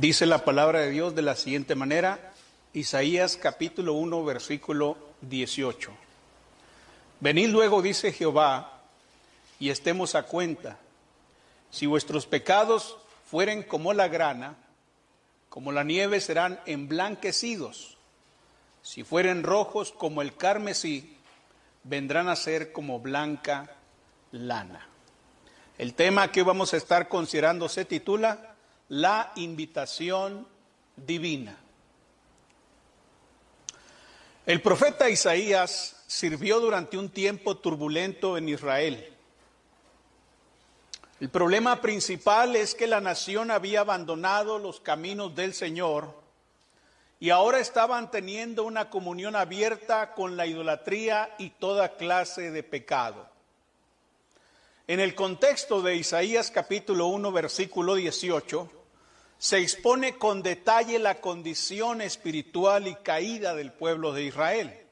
Dice la palabra de Dios de la siguiente manera, Isaías capítulo 1, versículo 18. Venid luego, dice Jehová, y estemos a cuenta. Si vuestros pecados fueren como la grana, como la nieve serán emblanquecidos. Si fueren rojos como el carmesí, vendrán a ser como blanca lana. El tema que vamos a estar considerando se titula La invitación divina. El profeta Isaías sirvió durante un tiempo turbulento en Israel. El problema principal es que la nación había abandonado los caminos del Señor y ahora estaban teniendo una comunión abierta con la idolatría y toda clase de pecado. En el contexto de Isaías capítulo 1 versículo 18, se expone con detalle la condición espiritual y caída del pueblo de Israel.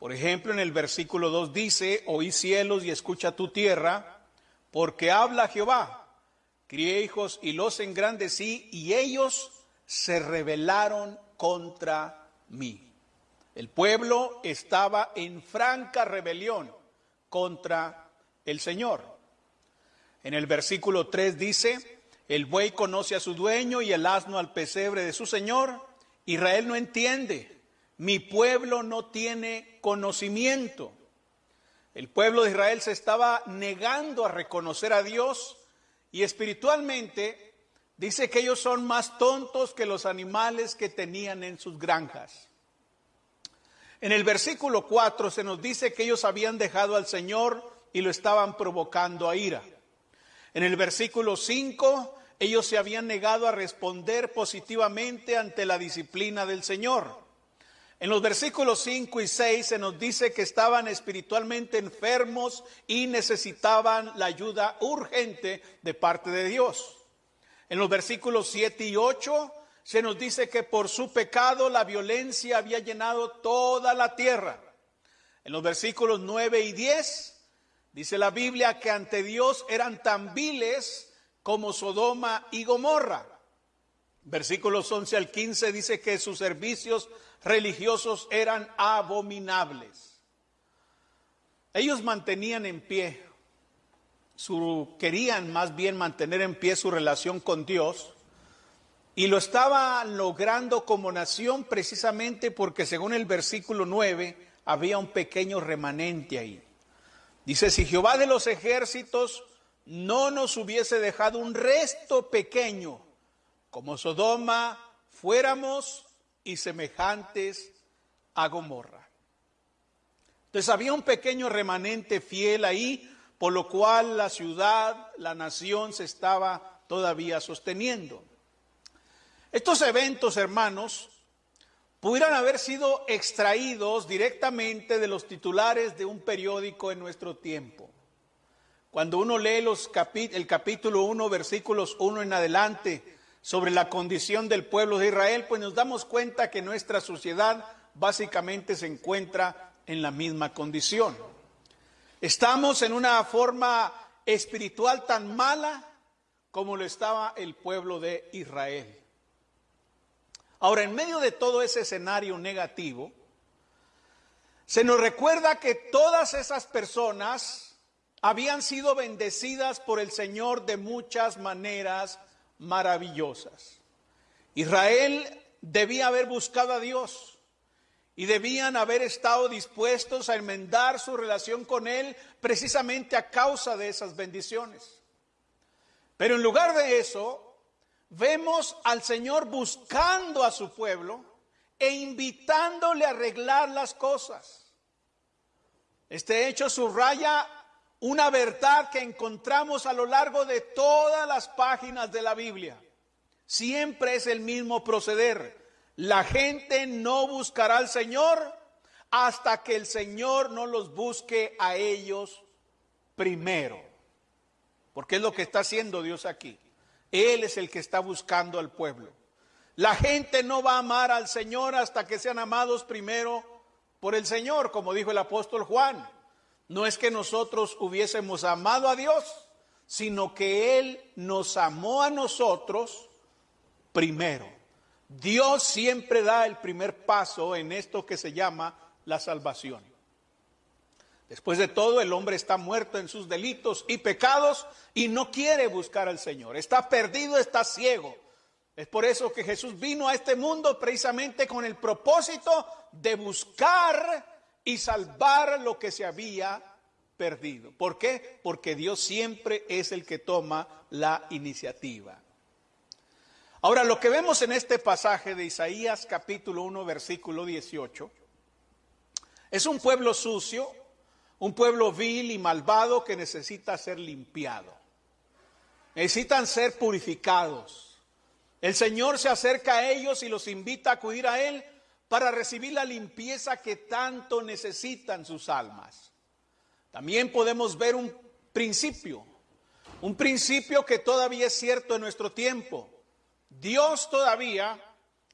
Por ejemplo, en el versículo 2 dice, oí cielos y escucha tu tierra, porque habla Jehová, crié hijos y los engrandecí, y ellos se rebelaron contra mí. El pueblo estaba en franca rebelión contra el Señor. En el versículo 3 dice, el buey conoce a su dueño y el asno al pesebre de su Señor. Israel no entiende, mi pueblo no tiene conocimiento. El pueblo de Israel se estaba negando a reconocer a Dios y espiritualmente Dice que ellos son más tontos que los animales que tenían en sus granjas. En el versículo 4 se nos dice que ellos habían dejado al Señor y lo estaban provocando a ira. En el versículo 5 ellos se habían negado a responder positivamente ante la disciplina del Señor. En los versículos 5 y 6 se nos dice que estaban espiritualmente enfermos y necesitaban la ayuda urgente de parte de Dios. En los versículos 7 y 8 se nos dice que por su pecado la violencia había llenado toda la tierra. En los versículos 9 y 10 dice la Biblia que ante Dios eran tan viles como Sodoma y Gomorra. Versículos 11 al 15 dice que sus servicios religiosos eran abominables. Ellos mantenían en pie su, querían más bien mantener en pie su relación con Dios y lo estaban logrando como nación precisamente porque según el versículo 9 había un pequeño remanente ahí. Dice, si Jehová de los ejércitos no nos hubiese dejado un resto pequeño, como Sodoma, fuéramos y semejantes a Gomorra. Entonces había un pequeño remanente fiel ahí, por lo cual la ciudad, la nación se estaba todavía sosteniendo. Estos eventos, hermanos, pudieran haber sido extraídos directamente de los titulares de un periódico en nuestro tiempo. Cuando uno lee los el capítulo 1, versículos 1 en adelante, sobre la condición del pueblo de Israel, pues nos damos cuenta que nuestra sociedad básicamente se encuentra en la misma condición. Estamos en una forma espiritual tan mala como lo estaba el pueblo de Israel. Ahora, en medio de todo ese escenario negativo, se nos recuerda que todas esas personas habían sido bendecidas por el Señor de muchas maneras maravillosas. Israel debía haber buscado a Dios y debían haber estado dispuestos a enmendar su relación con Él precisamente a causa de esas bendiciones. Pero en lugar de eso, vemos al Señor buscando a su pueblo e invitándole a arreglar las cosas. Este hecho subraya una verdad que encontramos a lo largo de todas las páginas de la Biblia. Siempre es el mismo proceder la gente no buscará al Señor hasta que el Señor no los busque a ellos primero. Porque es lo que está haciendo Dios aquí. Él es el que está buscando al pueblo. La gente no va a amar al Señor hasta que sean amados primero por el Señor, como dijo el apóstol Juan. No es que nosotros hubiésemos amado a Dios, sino que Él nos amó a nosotros primero. Dios siempre da el primer paso en esto que se llama la salvación. Después de todo, el hombre está muerto en sus delitos y pecados y no quiere buscar al Señor. Está perdido, está ciego. Es por eso que Jesús vino a este mundo precisamente con el propósito de buscar y salvar lo que se había perdido. ¿Por qué? Porque Dios siempre es el que toma la iniciativa. Ahora, lo que vemos en este pasaje de Isaías capítulo 1, versículo 18, es un pueblo sucio, un pueblo vil y malvado que necesita ser limpiado. Necesitan ser purificados. El Señor se acerca a ellos y los invita a acudir a Él para recibir la limpieza que tanto necesitan sus almas. También podemos ver un principio, un principio que todavía es cierto en nuestro tiempo. Dios todavía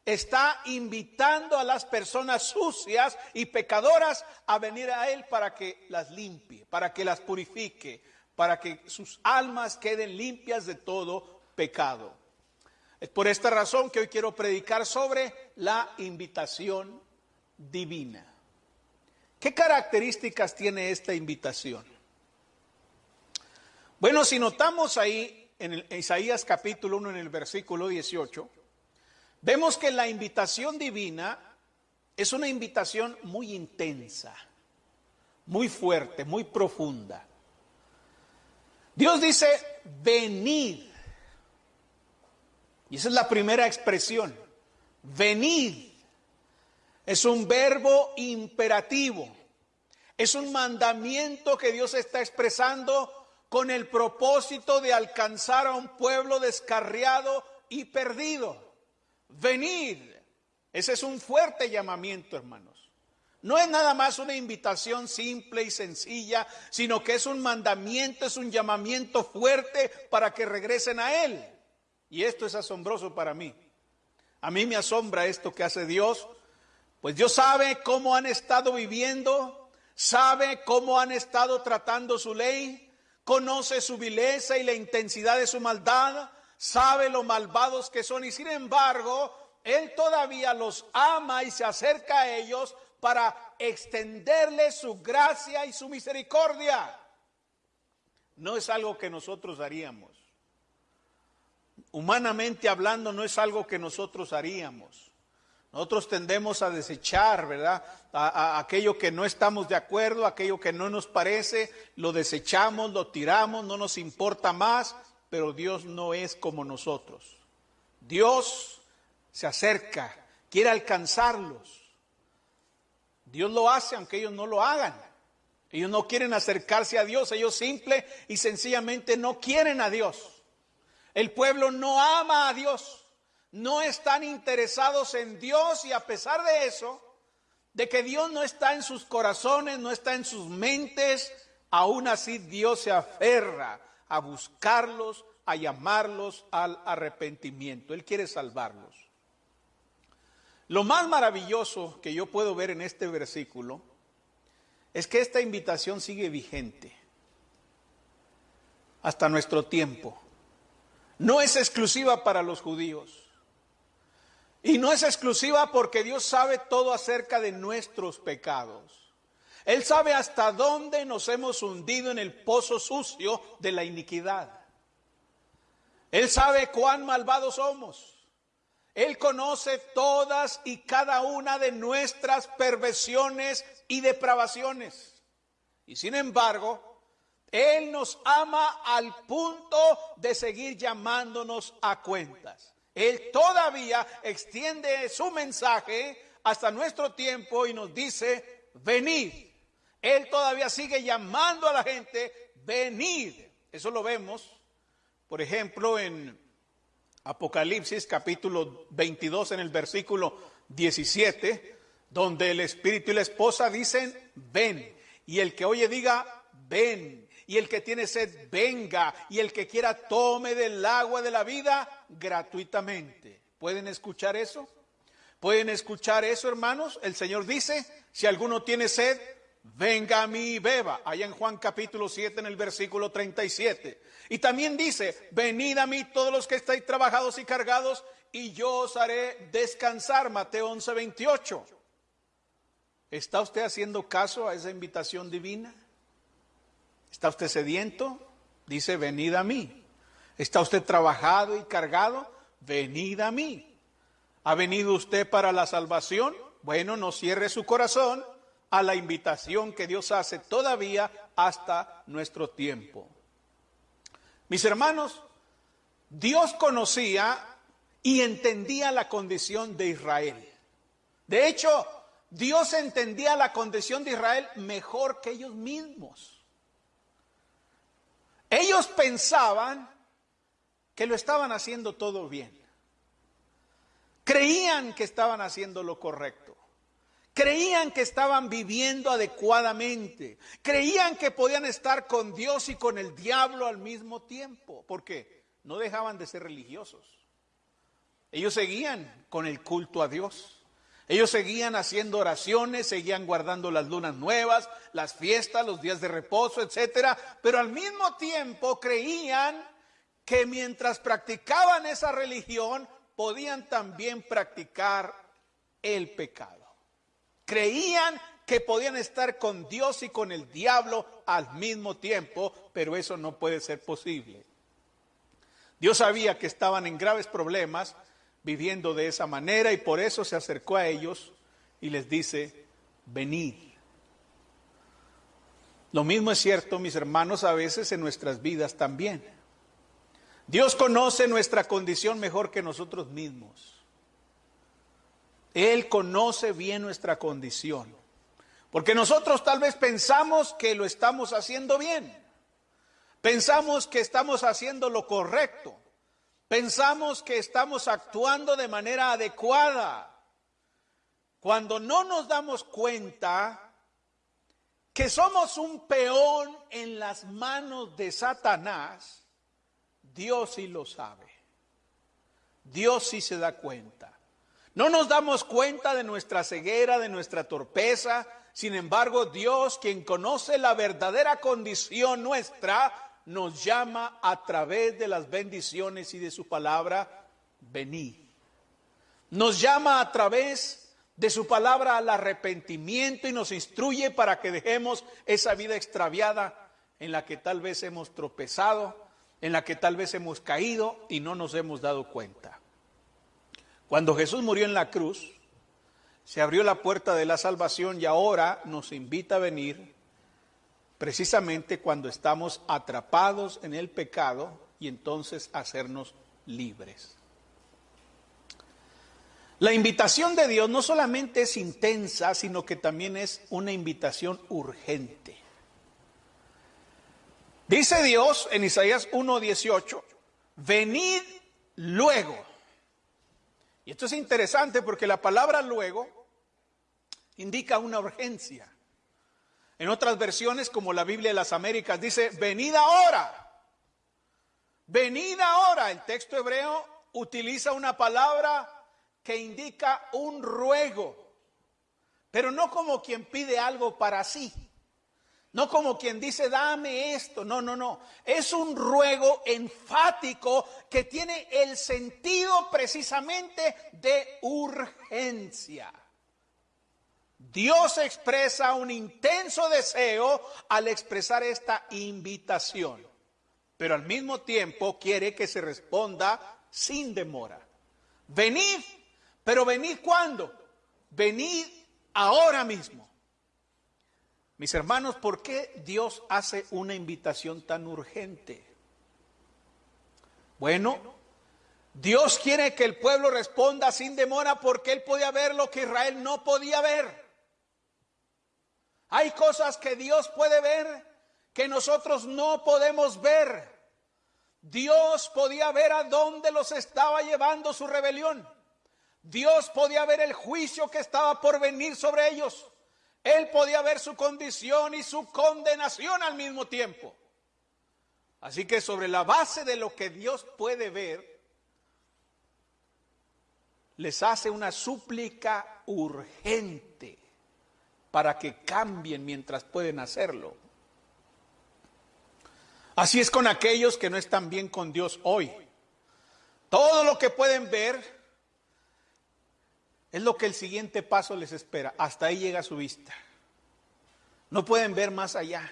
está invitando a las personas sucias y pecadoras a venir a Él para que las limpie, para que las purifique, para que sus almas queden limpias de todo pecado. Es por esta razón que hoy quiero predicar sobre la invitación divina. ¿Qué características tiene esta invitación? Bueno, si notamos ahí en, Isaías capítulo 1 en el versículo 18, vemos que la invitación divina es una invitación muy intensa, muy fuerte, muy profunda. Dios dice, venid y esa es la primera expresión. Venid. Es un verbo imperativo. Es un mandamiento que Dios está expresando con el propósito de alcanzar a un pueblo descarriado y perdido. Venid. Ese es un fuerte llamamiento, hermanos. No es nada más una invitación simple y sencilla, sino que es un mandamiento, es un llamamiento fuerte para que regresen a Él. Y esto es asombroso para mí. A mí me asombra esto que hace Dios, pues Dios sabe cómo han estado viviendo, sabe cómo han estado tratando su ley, conoce su vileza y la intensidad de su maldad, sabe lo malvados que son y sin embargo, Él todavía los ama y se acerca a ellos para extenderles su gracia y su misericordia. No es algo que nosotros haríamos humanamente hablando, no es algo que nosotros haríamos. Nosotros tendemos a desechar, ¿verdad? A, aquello que no estamos de acuerdo, aquello que no nos parece, lo desechamos, lo tiramos, no nos importa más, pero Dios no es como nosotros. Dios se acerca, quiere alcanzarlos. Dios lo hace aunque ellos no lo hagan. Ellos no quieren acercarse a Dios, ellos simple y sencillamente no quieren a Dios. El pueblo no ama a Dios, no están interesados en Dios y a pesar de eso, de que Dios no está en sus corazones, no está en sus mentes, aún así Dios se aferra a buscarlos, a llamarlos al arrepentimiento. Él quiere salvarlos. Lo más maravilloso que yo puedo ver en este versículo es que esta invitación sigue vigente hasta nuestro tiempo no es exclusiva para los judíos. Y no es exclusiva porque Dios sabe todo acerca de nuestros pecados. Él sabe hasta dónde nos hemos hundido en el pozo sucio de la iniquidad. Él sabe cuán malvados somos. Él conoce todas y cada una de nuestras perversiones y depravaciones. Y sin embargo, él nos ama al punto de seguir llamándonos a cuentas. Él todavía extiende su mensaje hasta nuestro tiempo y nos dice, venid. Él todavía sigue llamando a la gente, venid. Eso lo vemos, por ejemplo, en Apocalipsis capítulo 22 en el versículo 17, donde el Espíritu y la esposa dicen, ven. Y el que oye diga, ven y el que tiene sed venga, y el que quiera tome del agua de la vida gratuitamente. ¿Pueden escuchar eso? ¿Pueden escuchar eso, hermanos? El Señor dice, si alguno tiene sed, venga a mí y beba, allá en Juan capítulo 7 en el versículo 37. Y también dice, venid a mí todos los que estáis trabajados y cargados, y yo os haré descansar, Mateo 11, 28. ¿Está usted haciendo caso a esa invitación divina? ¿Está usted sediento? Dice, venid a mí. ¿Está usted trabajado y cargado? Venid a mí. ¿Ha venido usted para la salvación? Bueno, no cierre su corazón a la invitación que Dios hace todavía hasta nuestro tiempo. Mis hermanos, Dios conocía y entendía la condición de Israel. De hecho, Dios entendía la condición de Israel mejor que ellos mismos. Ellos pensaban que lo estaban haciendo todo bien. Creían que estaban haciendo lo correcto. Creían que estaban viviendo adecuadamente. Creían que podían estar con Dios y con el diablo al mismo tiempo. ¿Por qué? No dejaban de ser religiosos. Ellos seguían con el culto a Dios. Ellos seguían haciendo oraciones, seguían guardando las lunas nuevas, las fiestas, los días de reposo, etcétera, pero al mismo tiempo creían que mientras practicaban esa religión podían también practicar el pecado. Creían que podían estar con Dios y con el diablo al mismo tiempo, pero eso no puede ser posible. Dios sabía que estaban en graves problemas viviendo de esa manera y por eso se acercó a ellos y les dice, venid. Lo mismo es cierto, mis hermanos, a veces en nuestras vidas también. Dios conoce nuestra condición mejor que nosotros mismos. Él conoce bien nuestra condición. Porque nosotros tal vez pensamos que lo estamos haciendo bien. Pensamos que estamos haciendo lo correcto. Pensamos que estamos actuando de manera adecuada cuando no nos damos cuenta que somos un peón en las manos de Satanás, Dios sí lo sabe. Dios sí se da cuenta. No nos damos cuenta de nuestra ceguera, de nuestra torpeza. Sin embargo, Dios, quien conoce la verdadera condición nuestra, nos llama a través de las bendiciones y de su palabra, venid. Nos llama a través de su palabra al arrepentimiento y nos instruye para que dejemos esa vida extraviada en la que tal vez hemos tropezado, en la que tal vez hemos caído y no nos hemos dado cuenta. Cuando Jesús murió en la cruz, se abrió la puerta de la salvación y ahora nos invita a venir precisamente cuando estamos atrapados en el pecado y entonces hacernos libres. La invitación de Dios no solamente es intensa, sino que también es una invitación urgente. Dice Dios en Isaías 1:18, venid luego. Y esto es interesante porque la palabra luego indica una urgencia. En otras versiones, como la Biblia de las Américas, dice, venid ahora. Venid ahora. El texto hebreo utiliza una palabra que indica un ruego, pero no como quien pide algo para sí. No como quien dice, dame esto. No, no, no. Es un ruego enfático que tiene el sentido precisamente de urgencia. Dios expresa un intenso deseo al expresar esta invitación, pero al mismo tiempo quiere que se responda sin demora. Venid, pero venid cuándo? Venid ahora mismo. Mis hermanos, ¿por qué Dios hace una invitación tan urgente? Bueno, Dios quiere que el pueblo responda sin demora porque él podía ver lo que Israel no podía ver. Hay cosas que Dios puede ver que nosotros no podemos ver. Dios podía ver a dónde los estaba llevando su rebelión. Dios podía ver el juicio que estaba por venir sobre ellos. Él podía ver su condición y su condenación al mismo tiempo. Así que sobre la base de lo que Dios puede ver, les hace una súplica urgente para que cambien mientras pueden hacerlo. Así es con aquellos que no están bien con Dios hoy. Todo lo que pueden ver es lo que el siguiente paso les espera. Hasta ahí llega su vista. No pueden ver más allá.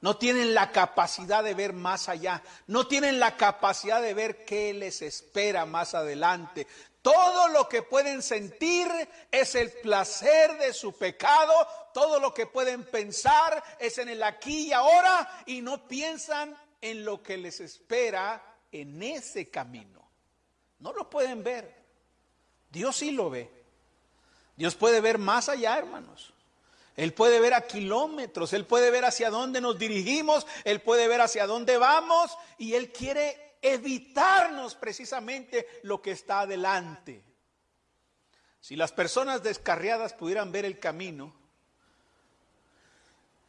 No tienen la capacidad de ver más allá. No tienen la capacidad de ver qué les espera más adelante. Todo lo que pueden sentir es el placer de su pecado. Todo lo que pueden pensar es en el aquí y ahora y no piensan en lo que les espera en ese camino. No lo pueden ver. Dios sí lo ve. Dios puede ver más allá, hermanos. Él puede ver a kilómetros, Él puede ver hacia dónde nos dirigimos, Él puede ver hacia dónde vamos y Él quiere evitarnos precisamente lo que está adelante. Si las personas descarriadas pudieran ver el camino,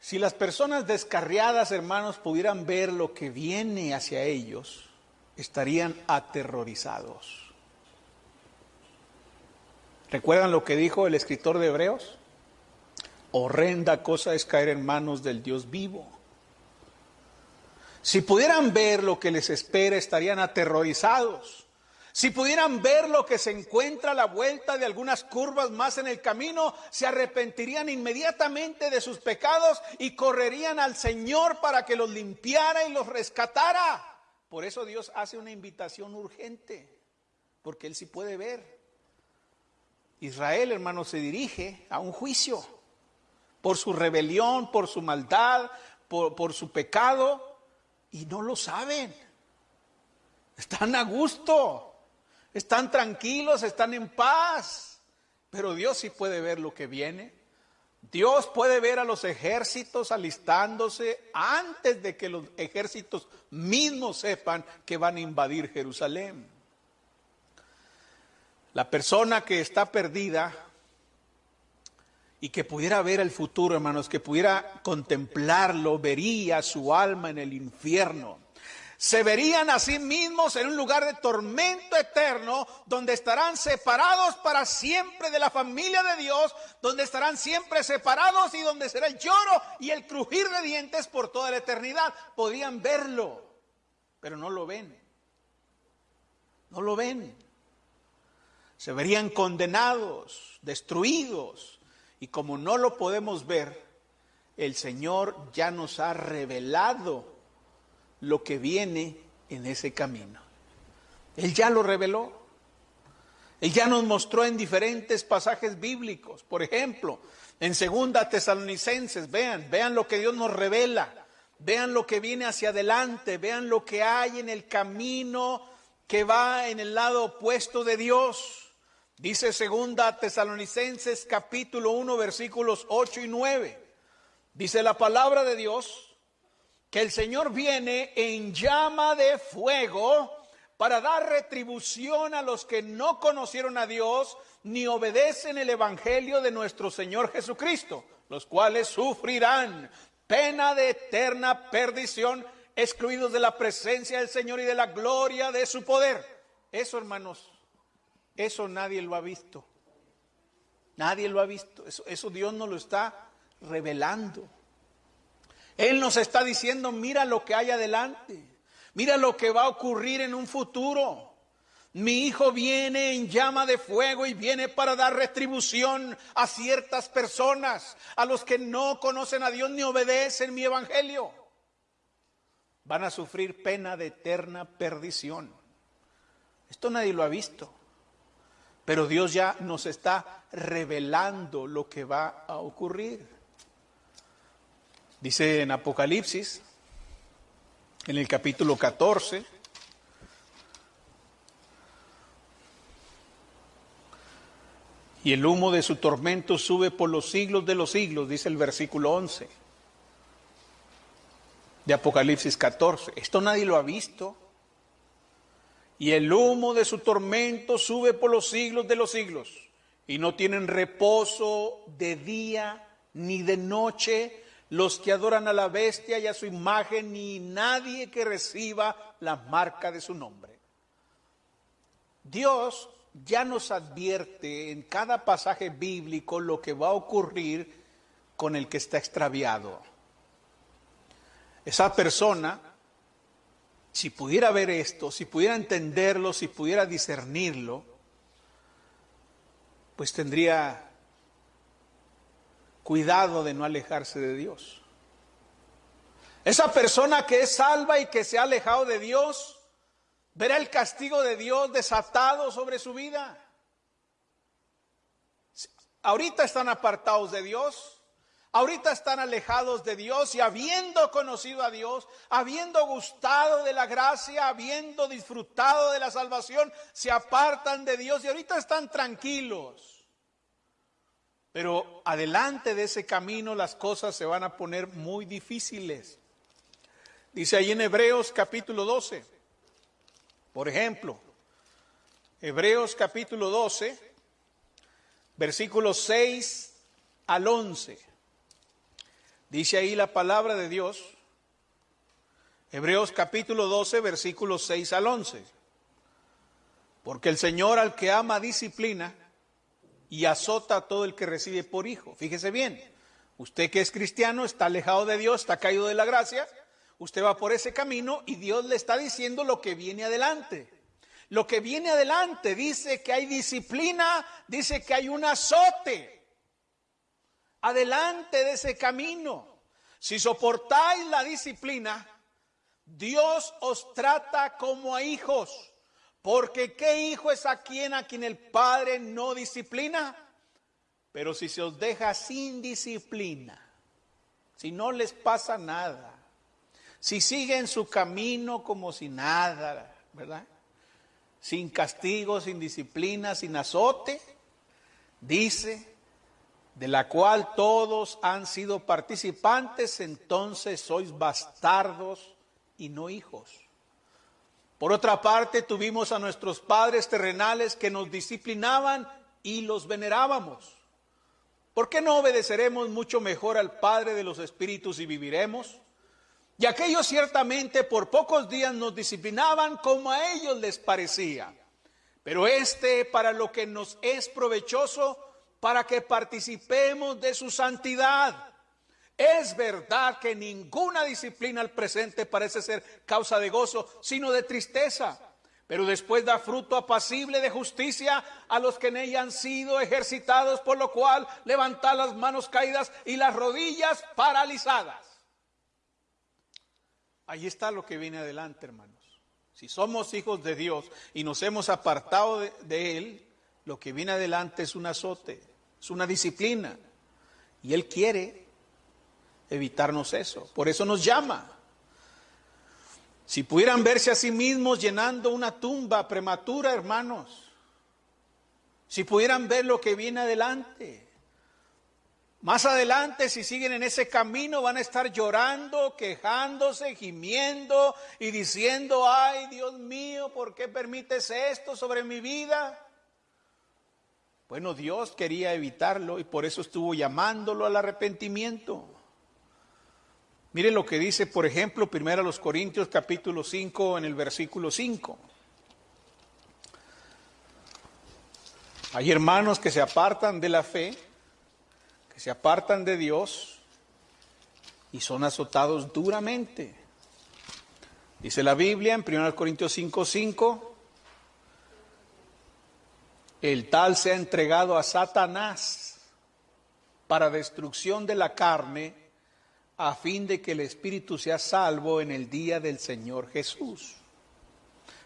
si las personas descarriadas, hermanos, pudieran ver lo que viene hacia ellos, estarían aterrorizados. ¿Recuerdan lo que dijo el escritor de Hebreos? Horrenda cosa es caer en manos del Dios vivo. Si pudieran ver lo que les espera, estarían aterrorizados. Si pudieran ver lo que se encuentra a la vuelta de algunas curvas más en el camino, se arrepentirían inmediatamente de sus pecados y correrían al Señor para que los limpiara y los rescatara. Por eso Dios hace una invitación urgente, porque Él sí puede ver. Israel, hermano, se dirige a un juicio por su rebelión, por su maldad, por, su pecado, y no lo saben. Están a gusto, están tranquilos, están en paz, pero Dios sí puede ver lo que viene. Dios puede ver a los ejércitos alistándose antes de que los ejércitos mismos sepan que van a invadir Jerusalén. La persona que está perdida y que pudiera ver el futuro, hermanos, que pudiera contemplarlo, vería su alma en el infierno. Se verían a sí mismos en un lugar de tormento eterno, donde estarán separados para siempre de la familia de Dios, donde estarán siempre separados y donde será el lloro y el crujir de dientes por toda la eternidad. Podían verlo, pero no lo ven. No lo ven se verían condenados, destruidos. Y como no lo podemos ver, el Señor ya nos ha revelado lo que viene en ese camino. Él ya lo reveló. Él ya nos mostró en diferentes pasajes bíblicos. Por ejemplo, en Segunda Tesalonicenses, vean, vean lo que Dios nos revela. Vean lo que viene hacia adelante, vean lo que hay en el camino que va en el lado opuesto de Dios. Dice segunda Tesalonicenses capítulo 1 versículos 8 y 9. Dice la palabra de Dios que el Señor viene en llama de fuego para dar retribución a los que no conocieron a Dios ni obedecen el Evangelio de nuestro Señor Jesucristo, los cuales sufrirán pena de eterna perdición, excluidos de la presencia del Señor y de la gloria de su poder. Eso, hermanos, eso nadie lo ha visto. Nadie lo ha visto. Eso, Dios nos lo está revelando. Él nos está diciendo, mira lo que hay adelante. Mira lo que va a ocurrir en un futuro. Mi hijo viene en llama de fuego y viene para dar retribución a ciertas personas, a los que no conocen a Dios ni obedecen mi evangelio. Van a sufrir pena de eterna perdición. Esto nadie lo ha visto. Pero Dios ya nos está revelando lo que va a ocurrir. Dice en Apocalipsis, en el capítulo 14, y el humo de su tormento sube por los siglos de los siglos, dice el versículo 11 de Apocalipsis 14. Esto nadie lo ha visto y el humo de su tormento sube por los siglos de los siglos, y no tienen reposo de día ni de noche los que adoran a la bestia y a su imagen, ni nadie que reciba la marca de su nombre. Dios ya nos advierte en cada pasaje bíblico lo que va a ocurrir con el que está extraviado. Esa persona, si pudiera ver esto, si pudiera entenderlo, si pudiera discernirlo, pues tendría cuidado de no alejarse de Dios. Esa persona que es salva y que se ha alejado de Dios, verá el castigo de Dios desatado sobre su vida. Ahorita están apartados de Dios, ahorita están alejados de Dios y habiendo conocido a Dios, habiendo gustado de la gracia, habiendo disfrutado de la salvación, se apartan de Dios y ahorita están tranquilos. Pero adelante de ese camino las cosas se van a poner muy difíciles. Dice ahí en Hebreos capítulo 12, por ejemplo, Hebreos capítulo 12, versículos 6 al 11. Dice ahí la palabra de Dios, Hebreos capítulo 12, versículos 6 al 11. Porque el Señor al que ama disciplina y azota a todo el que recibe por hijo. Fíjese bien, usted que es cristiano está alejado de Dios, está caído de la gracia, usted va por ese camino y Dios le está diciendo lo que viene adelante. Lo que viene adelante dice que hay disciplina, dice que hay un azote. Adelante de ese camino. Si soportáis la disciplina, Dios os trata como a hijos. Porque ¿qué hijo es a quien a quien el padre no disciplina? Pero si se os deja sin disciplina, si no les pasa nada, si siguen su camino como si nada, ¿verdad? Sin castigo, sin disciplina, sin azote, dice, de la cual todos han sido participantes, entonces sois bastardos y no hijos. Por otra parte, tuvimos a nuestros padres terrenales que nos disciplinaban y los venerábamos. ¿Por qué no obedeceremos mucho mejor al Padre de los Espíritus y viviremos? Y aquellos ciertamente por pocos días nos disciplinaban como a ellos les parecía. Pero este para lo que nos es provechoso, para que participemos de su santidad. Es verdad que ninguna disciplina al presente parece ser causa de gozo, sino de tristeza, pero después da fruto apacible de justicia a los que en ella han sido ejercitados, por lo cual levanta las manos caídas y las rodillas paralizadas. Ahí está lo que viene adelante, hermanos. Si somos hijos de Dios y nos hemos apartado de, de Él, lo que viene adelante es un azote, es una disciplina. Y Él quiere evitarnos eso. Por eso nos llama. Si pudieran verse a sí mismos llenando una tumba prematura, hermanos. Si pudieran ver lo que viene adelante. Más adelante, si siguen en ese camino, van a estar llorando, quejándose, gimiendo y diciendo, ay Dios mío, ¿por qué permites esto sobre mi vida? Bueno, Dios quería evitarlo y por eso estuvo llamándolo al arrepentimiento. Mire lo que dice, por ejemplo, primero los Corintios capítulo 5 en el versículo 5. Hay hermanos que se apartan de la fe, que se apartan de Dios y son azotados duramente. Dice la Biblia en 1 Corintios 5, 5, el tal se ha entregado a Satanás para destrucción de la carne a fin de que el Espíritu sea salvo en el día del Señor Jesús.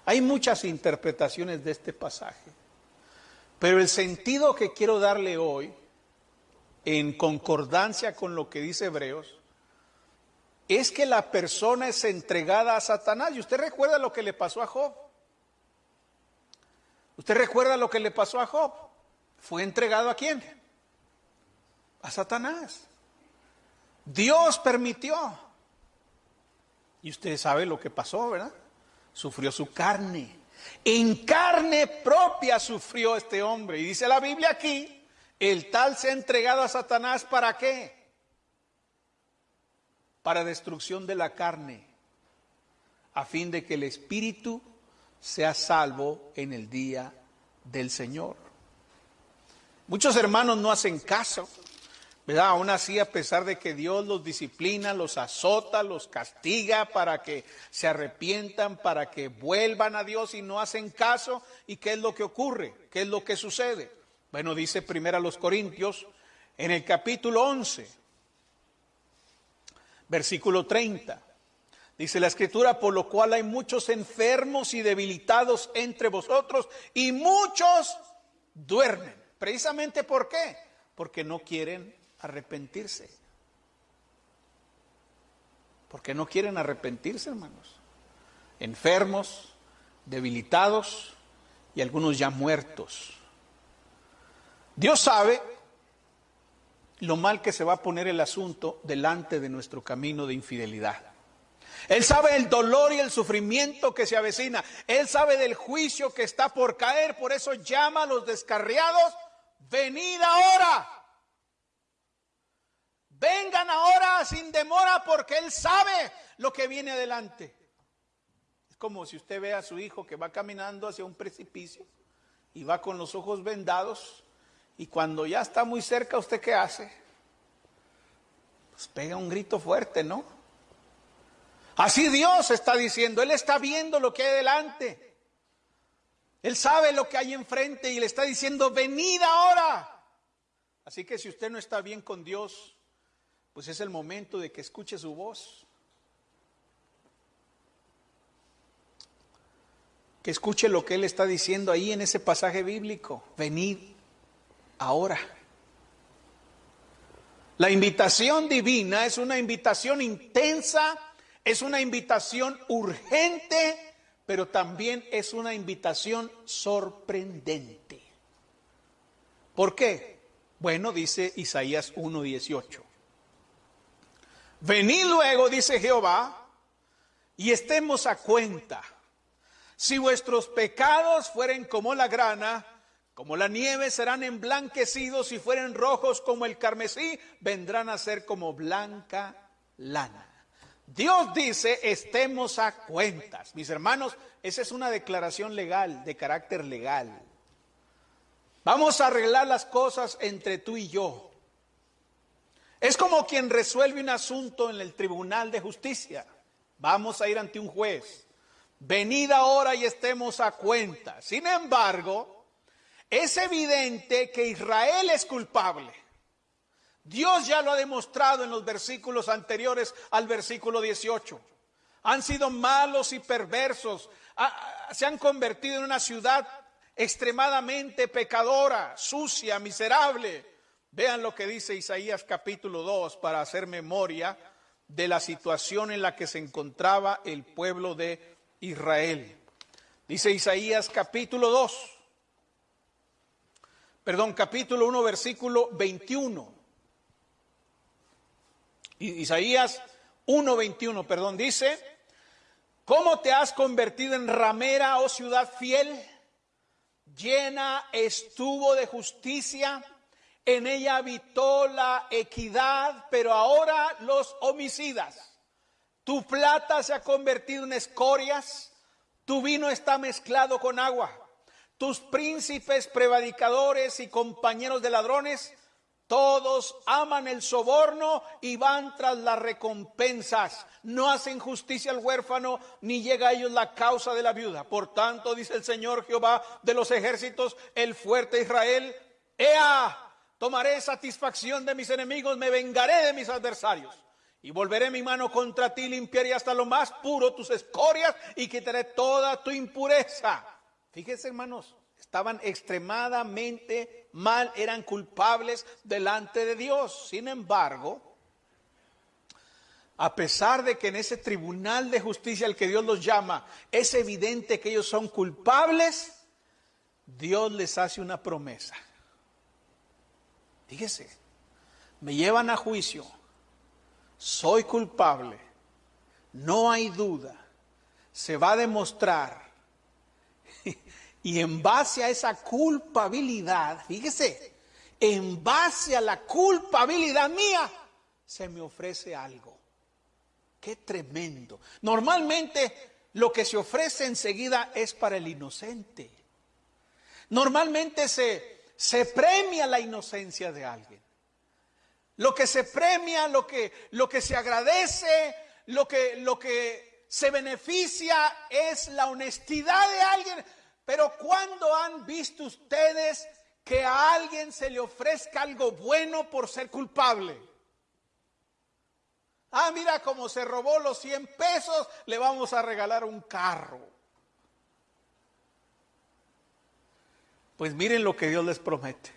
Hay muchas interpretaciones de este pasaje, pero el sentido que quiero darle hoy, en concordancia con lo que dice Hebreos, es que la persona es entregada a Satanás. Y usted recuerda lo que le pasó a Job. ¿Usted recuerda lo que le pasó a Job? ¿Fue entregado a quién? A Satanás. Dios permitió. Y usted sabe lo que pasó, ¿verdad? Sufrió su carne. En carne propia sufrió este hombre. Y dice la Biblia aquí, el tal se ha entregado a Satanás para qué? Para destrucción de la carne, a fin de que el espíritu sea salvo en el día del Señor. Muchos hermanos no hacen caso, ¿verdad? Aún así, a pesar de que Dios los disciplina, los azota, los castiga para que se arrepientan, para que vuelvan a Dios y no hacen caso. ¿Y qué es lo que ocurre? ¿Qué es lo que sucede? Bueno, dice primero a los Corintios en el capítulo 11, versículo 30. Dice la escritura, por lo cual hay muchos enfermos y debilitados entre vosotros y muchos duermen. Precisamente ¿por qué? Porque no quieren arrepentirse. Porque no quieren arrepentirse, hermanos. Enfermos, debilitados y algunos ya muertos. Dios sabe lo mal que se va a poner el asunto delante de nuestro camino de infidelidad. Él sabe el dolor y el sufrimiento que se avecina. Él sabe del juicio que está por caer. Por eso llama a los descarriados, venid ahora. Vengan ahora sin demora porque Él sabe lo que viene adelante. Es como si usted ve a su hijo que va caminando hacia un precipicio y va con los ojos vendados y cuando ya está muy cerca, ¿usted qué hace? Pues pega un grito fuerte, ¿no? Así Dios está diciendo, Él está viendo lo que hay delante. Él sabe lo que hay enfrente y le está diciendo, venid ahora. Así que si usted no está bien con Dios, pues es el momento de que escuche su voz. Que escuche lo que Él está diciendo ahí en ese pasaje bíblico. Venid ahora. La invitación divina es una invitación intensa es una invitación urgente, pero también es una invitación sorprendente. ¿Por qué? Bueno, dice Isaías 1.18. Venid luego, dice Jehová, y estemos a cuenta. Si vuestros pecados fueren como la grana, como la nieve serán emblanquecidos, si fueren rojos como el carmesí, vendrán a ser como blanca lana. Dios dice, estemos a cuentas. Mis hermanos, esa es una declaración legal, de carácter legal. Vamos a arreglar las cosas entre tú y yo. Es como quien resuelve un asunto en el tribunal de justicia. Vamos a ir ante un juez. Venid ahora y estemos a cuentas. Sin embargo, es evidente que Israel es culpable. Dios ya lo ha demostrado en los versículos anteriores al versículo 18. Han sido malos y perversos, se han convertido en una ciudad extremadamente pecadora, sucia, miserable. Vean lo que dice Isaías capítulo 2 para hacer memoria de la situación en la que se encontraba el pueblo de Israel. Dice Isaías capítulo 2, perdón, capítulo 1, versículo 21. Isaías 1:21, perdón, dice, ¿cómo te has convertido en ramera, oh ciudad fiel? Llena estuvo de justicia, en ella habitó la equidad, pero ahora los homicidas. Tu plata se ha convertido en escorias, tu vino está mezclado con agua. Tus príncipes, prevaricadores y compañeros de ladrones todos aman el soborno y van tras las recompensas. No hacen justicia al huérfano, ni llega a ellos la causa de la viuda. Por tanto, dice el Señor Jehová de los ejércitos, el fuerte Israel, ¡Ea! Tomaré satisfacción de mis enemigos, me vengaré de mis adversarios. Y volveré mi mano contra ti, limpiaré hasta lo más puro tus escorias y quitaré toda tu impureza. Fíjense, hermanos, estaban extremadamente mal, eran culpables delante de Dios. Sin embargo, a pesar de que en ese tribunal de justicia al que Dios los llama es evidente que ellos son culpables, Dios les hace una promesa. Fíjese, me llevan a juicio, soy culpable, no hay duda, se va a demostrar y en base a esa culpabilidad, fíjese, en base a la culpabilidad mía, se me ofrece algo. Qué tremendo. Normalmente lo que se ofrece enseguida es para el inocente. Normalmente se, se premia la inocencia de alguien. Lo que se premia, lo que, lo que se agradece, lo que, lo que se beneficia es la honestidad de alguien. Pero ¿cuándo han visto ustedes que a alguien se le ofrezca algo bueno por ser culpable? Ah, mira cómo se robó los 100 pesos, le vamos a regalar un carro. Pues miren lo que Dios les promete.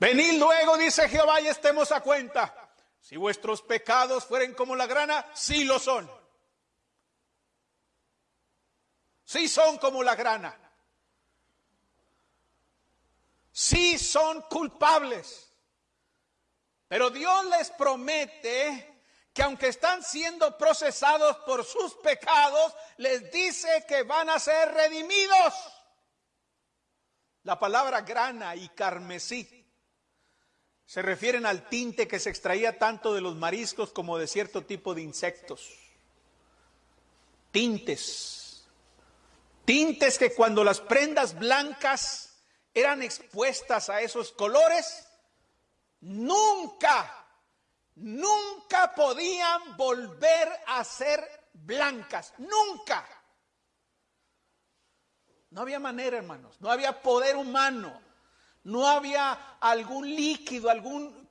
Venid luego, dice Jehová, y estemos a cuenta. Si vuestros pecados fueren como la grana, sí lo son. Sí son como la grana. Sí son culpables. Pero Dios les promete que aunque están siendo procesados por sus pecados, les dice que van a ser redimidos. La palabra grana y carmesí se refieren al tinte que se extraía tanto de los mariscos como de cierto tipo de insectos. Tintes. Tintes que cuando las prendas blancas eran expuestas a esos colores, nunca nunca podían volver a ser blancas, nunca. No había manera, hermanos, no había poder humano, no había algún líquido, algún,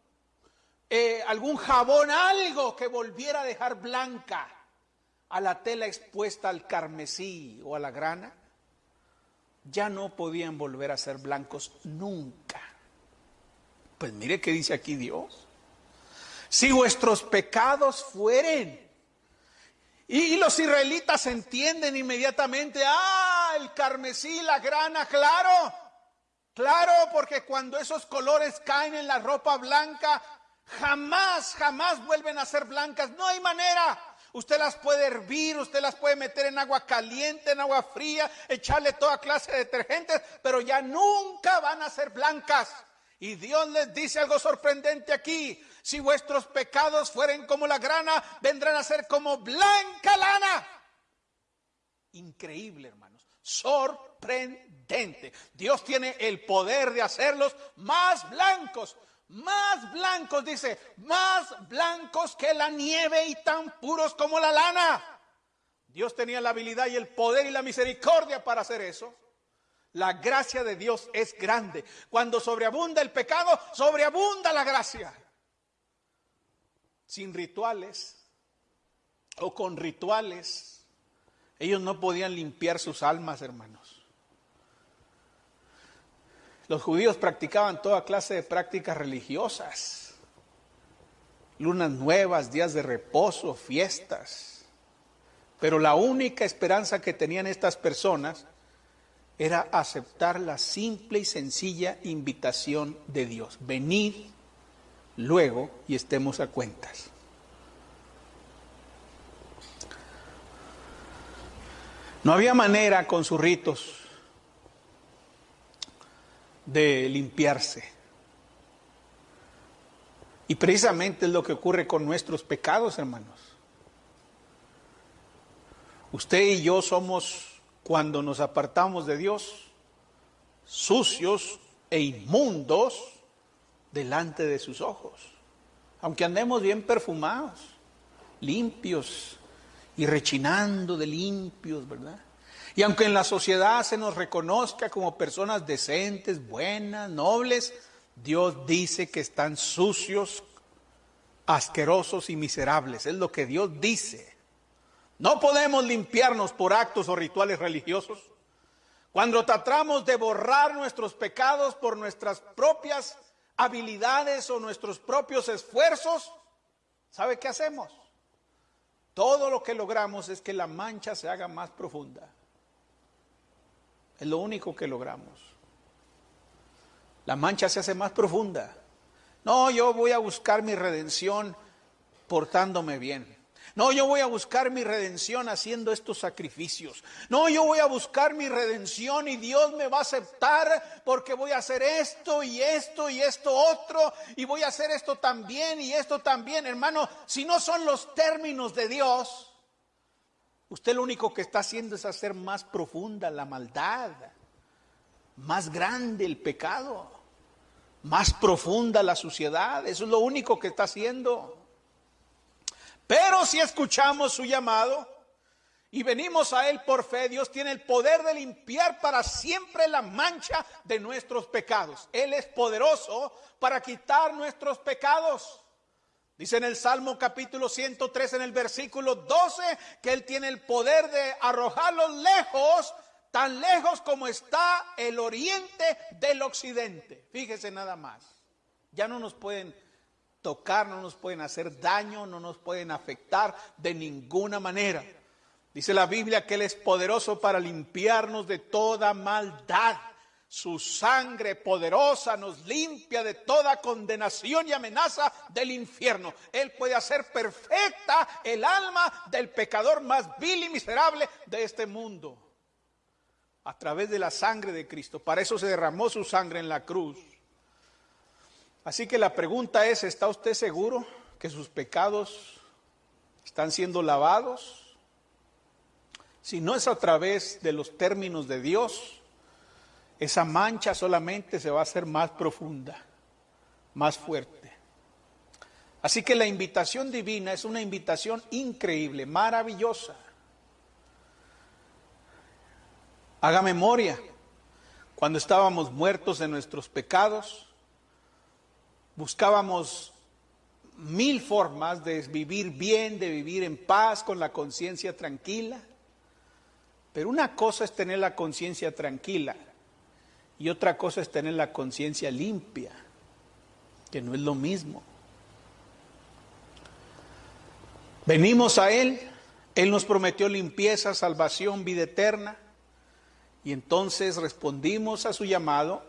eh, algún jabón, algo que volviera a dejar blanca a la tela expuesta al carmesí o a la grana. Ya no podían volver a ser blancos nunca. Pues mire qué dice aquí Dios. Si vuestros pecados fueren. Y, los israelitas entienden inmediatamente, ah, el carmesí, la grana, claro, claro, porque cuando esos colores caen en la ropa blanca, jamás, jamás vuelven a ser blancas, no hay manera. Usted las puede hervir, usted las puede meter en agua caliente, en agua fría, echarle toda clase de detergentes, pero ya nunca van a ser blancas. Y Dios les dice algo sorprendente aquí. Si vuestros pecados fueren como la grana, vendrán a ser como blanca lana. Increíble, hermanos. Sorprendente. Dios tiene el poder de hacerlos más blancos. Más blancos, dice, más blancos que la nieve y tan puros como la lana. Dios tenía la habilidad y el poder y la misericordia para hacer eso. La gracia de Dios es grande. Cuando sobreabunda el pecado, sobreabunda la gracia sin rituales o con rituales, ellos no podían limpiar sus almas, hermanos. Los judíos practicaban toda clase de prácticas religiosas, lunas nuevas, días de reposo, fiestas. Pero la única esperanza que tenían estas personas era aceptar la simple y sencilla invitación de Dios. Venid luego y estemos a cuentas. No había manera con sus ritos de limpiarse. Y precisamente es lo que ocurre con nuestros pecados, hermanos. Usted y yo somos, cuando nos apartamos de Dios, sucios e inmundos delante de sus ojos. Aunque andemos bien perfumados, limpios y rechinando de limpios, ¿verdad? Y aunque en la sociedad se nos reconozca como personas decentes, buenas, nobles, Dios dice que están sucios, asquerosos y miserables. Es lo que Dios dice. No podemos limpiarnos por actos o rituales religiosos. Cuando tratamos de borrar nuestros pecados por nuestras propias habilidades o nuestros propios esfuerzos, ¿sabe qué hacemos? Todo lo que logramos es que la mancha se haga más profunda. Es lo único que logramos. La mancha se hace más profunda. No, yo voy a buscar mi redención portándome bien. No, yo voy a buscar mi redención haciendo estos sacrificios. No, yo voy a buscar mi redención y Dios me va a aceptar porque voy a hacer esto y esto y esto otro y voy a hacer esto también y esto también. Hermano, si no son los términos de Dios, usted lo único que está haciendo es hacer más profunda la maldad. más grande el pecado, más profunda la suciedad. Eso es lo único que está haciendo. Pero si escuchamos su llamado y venimos a Él por fe, Dios tiene el poder de limpiar para siempre la mancha de nuestros pecados. Él es poderoso para quitar nuestros pecados. Dice en el Salmo capítulo 103 en el versículo 12 que Él tiene el poder de arrojarlos lejos, tan lejos como está el oriente del occidente. Fíjese nada más. Ya no nos pueden tocar, no nos pueden hacer daño, no nos pueden afectar de ninguna manera. Dice la Biblia que Él es poderoso para limpiarnos de toda maldad. Su sangre poderosa nos limpia de toda condenación y amenaza del infierno. Él puede hacer perfecta el alma del pecador más vil y miserable de este mundo. A través de la sangre de Cristo. Para eso se derramó su sangre en la cruz. Así que la pregunta es, ¿está usted seguro que sus pecados están siendo lavados? Si no es a través de los términos de Dios, esa mancha solamente se va a hacer más profunda, más fuerte. Así que la invitación divina es una invitación increíble, maravillosa. Haga memoria, cuando estábamos muertos en nuestros pecados, buscábamos mil formas de vivir bien, de vivir en paz, con la conciencia tranquila. Pero una cosa es tener la conciencia tranquila y otra cosa es tener la conciencia limpia, que no es lo mismo. Venimos a Él, Él nos prometió limpieza, salvación, vida eterna, y entonces respondimos a su llamado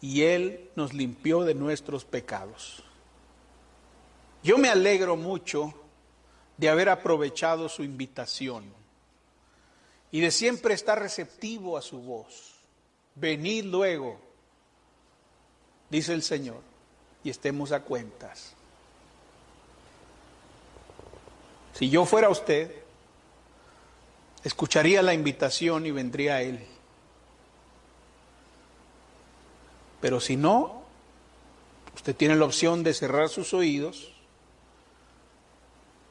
y Él nos limpió de nuestros pecados. Yo me alegro mucho de haber aprovechado su invitación y de siempre estar receptivo a su voz. Venid luego, dice el Señor, y estemos a cuentas. Si yo fuera usted, escucharía la invitación y vendría a Él. Pero si no, usted tiene la opción de cerrar sus oídos,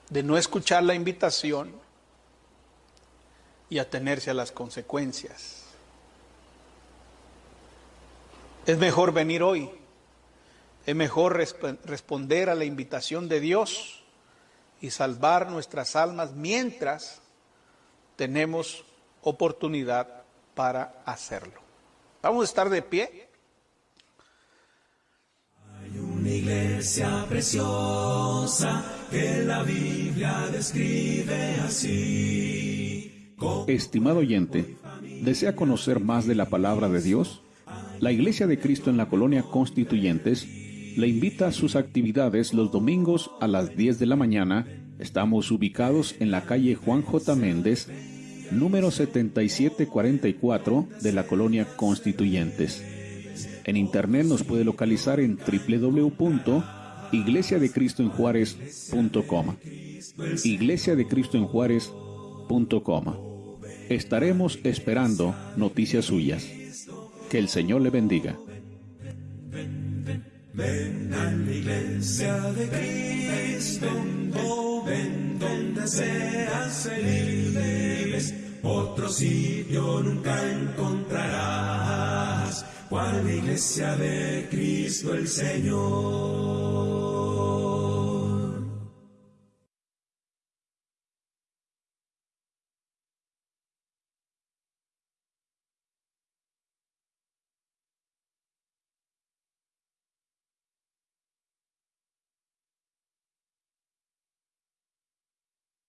de no escuchar la invitación y atenerse a las consecuencias. Es mejor venir hoy. Es mejor responder a la invitación de Dios y salvar nuestras almas mientras tenemos oportunidad para hacerlo. Vamos a estar de pie. Hay una iglesia preciosa que la Biblia describe así. Estimado oyente, ¿desea conocer más de la palabra de Dios? La Iglesia de Cristo en la Colonia Constituyentes le invita a sus actividades los domingos a las 10 de la mañana. Estamos ubicados en la calle Juan J. Méndez, número 7744 de la Colonia Constituyentes. En internet nos puede localizar en www.iglesiadecristoenjuárez.com. Iglesia de Cristo en Juárez.com. Estaremos esperando noticias suyas. Que el Señor le bendiga. Ven a la iglesia de Cristo, oh, ven donde seas feliz. Otro sitio nunca encontrarás, cual iglesia de Cristo el Señor.